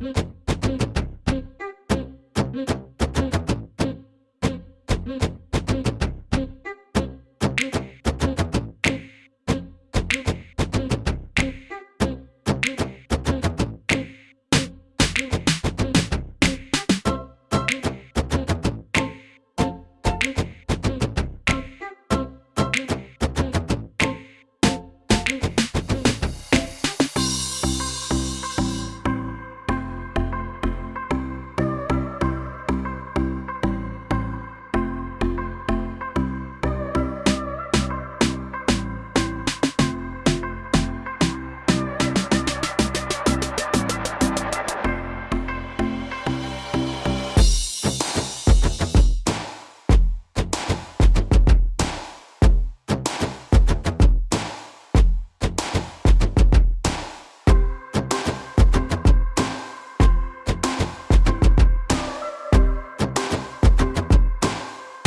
Mm-hmm.